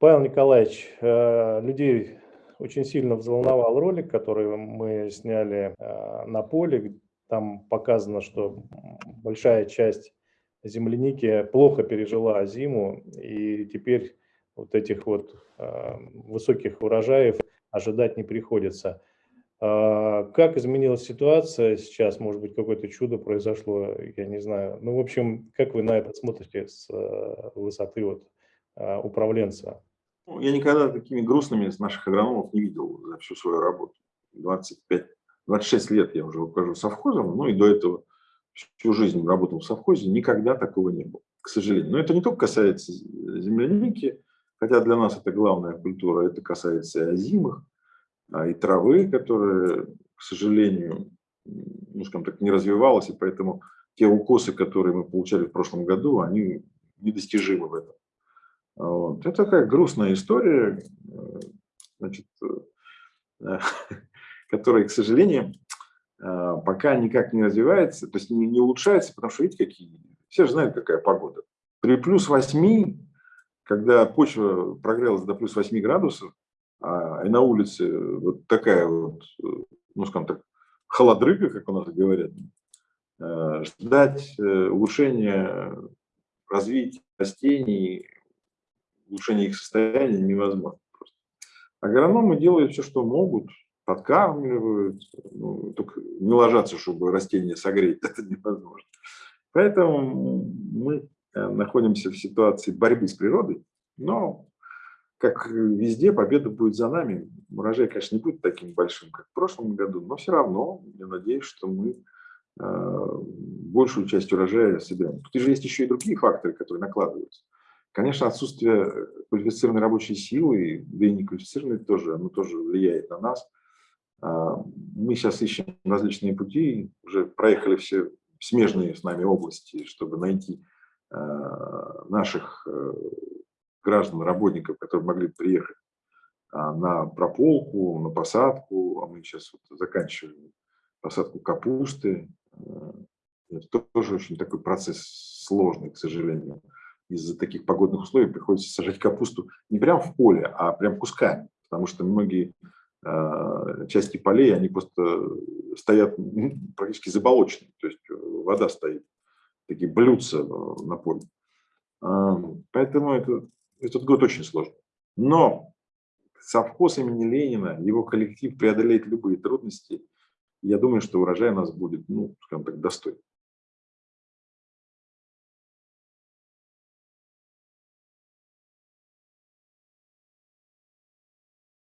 Павел Николаевич, э, людей очень сильно взволновал ролик, который мы сняли э, на поле. Там показано, что большая часть земляники плохо пережила зиму, и теперь вот этих вот э, высоких урожаев ожидать не приходится. Как изменилась ситуация сейчас? Может быть, какое-то чудо произошло, я не знаю. Ну, в общем, как вы на это смотрите с высоты вот управленца? Ну, я никогда такими грустными наших агрономов не видел за всю свою работу. 25, 26 лет я уже руковожу совхозом, ну и до этого всю жизнь работал в совхозе, никогда такого не было, к сожалению. Но это не только касается земляники, хотя для нас это главная культура, это касается и озимых, а и травы, которая, к сожалению, ну, скажем так, не развивалась, и поэтому те укосы, которые мы получали в прошлом году, они недостижимы в этом. Вот. Это такая грустная история, э, значит, э, которая, к сожалению, э, пока никак не развивается, то есть не, не улучшается, потому что, видите, какие, все же знают, какая погода. При плюс 8, когда почва прогрелась до плюс 8 градусов, а, и на улице вот такая вот, ну, скажем так, холодрыга, как у нас говорят, ждать улучшения развития растений улучшение их состояния невозможно. Просто. Агрономы делают все, что могут, подкармливают, ну, только не ложатся, чтобы растения согреть, это невозможно. Поэтому мы э, находимся в ситуации борьбы с природой, но, как везде, победа будет за нами. Урожай, конечно, не будет таким большим, как в прошлом году, но все равно я надеюсь, что мы э, большую часть урожая соберем. Тут же есть еще и другие факторы, которые накладываются. Конечно, отсутствие квалифицированной рабочей силы, да и неквалифицированной тоже, оно тоже влияет на нас. А, мы сейчас ищем различные пути, уже проехали все смежные с нами области, чтобы найти а, наших э, граждан, работников, которые могли приехать а, на прополку, на посадку, а мы сейчас вот заканчиваем посадку капусты. Это тоже очень такой процесс сложный, к сожалению из-за таких погодных условий приходится сажать капусту не прямо в поле, а прям кусками, потому что многие э, части полей, они просто стоят ну, практически заболоченные, то есть э, вода стоит, такие блюдца э, на поле. Поэтому это, этот год очень сложный. Но совхоз имени Ленина, его коллектив преодолеет любые трудности. Я думаю, что урожай у нас будет, ну, скажем так, достойный.